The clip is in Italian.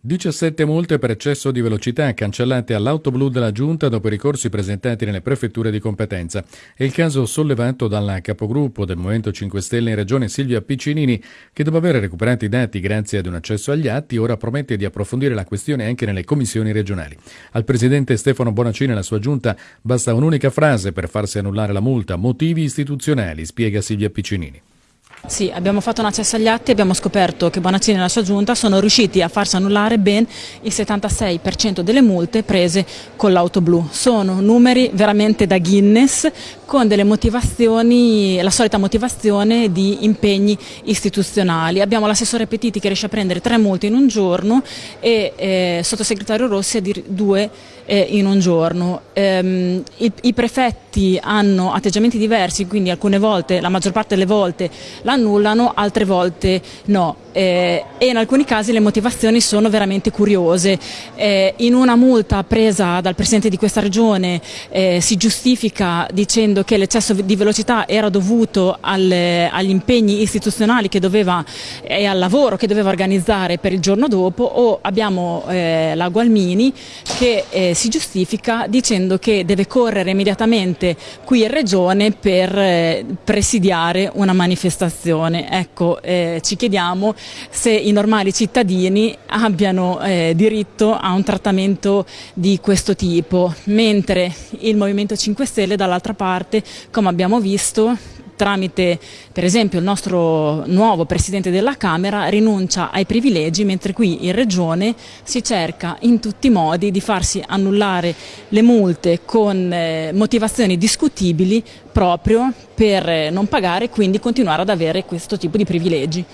17 multe per eccesso di velocità cancellate all'auto blu della Giunta dopo i ricorsi presentati nelle prefetture di competenza. È il caso sollevato dalla capogruppo del Movimento 5 Stelle in Regione Silvia Piccinini, che dopo aver recuperato i dati grazie ad un accesso agli atti, ora promette di approfondire la questione anche nelle commissioni regionali. Al presidente Stefano Bonacini e alla sua Giunta basta un'unica frase per farsi annullare la multa, motivi istituzionali, spiega Silvia Piccinini. Sì, abbiamo fatto un accesso agli atti e abbiamo scoperto che Bonaccini e la sua giunta sono riusciti a farsi annullare ben il 76% delle multe prese con l'auto blu. Sono numeri veramente da Guinness con delle motivazioni, la solita motivazione di impegni istituzionali. Abbiamo l'assessore Petiti che riesce a prendere tre multe in un giorno e eh, sottosegretario Rossi a dire due eh, in un giorno. Ehm, i, I prefetti hanno atteggiamenti diversi, quindi alcune volte, la maggior parte delle volte l'annullano, altre volte no eh, e in alcuni casi le motivazioni sono veramente curiose. Eh, in una multa presa dal Presidente di questa regione eh, si giustifica dicendo che l'eccesso di velocità era dovuto al, agli impegni istituzionali doveva, e al lavoro che doveva organizzare per il giorno dopo o abbiamo eh, la Gualmini che eh, si giustifica dicendo che deve correre immediatamente qui in regione per eh, presidiare una manifestazione. Ecco, ci chiediamo se i normali cittadini abbiano eh, diritto a un trattamento di questo tipo, mentre il Movimento 5 Stelle dall'altra parte, come abbiamo visto, tramite per esempio il nostro nuovo Presidente della Camera rinuncia ai privilegi mentre qui in Regione si cerca in tutti i modi di farsi annullare le multe con eh, motivazioni discutibili proprio per eh, non pagare e quindi continuare ad avere questo tipo di privilegi.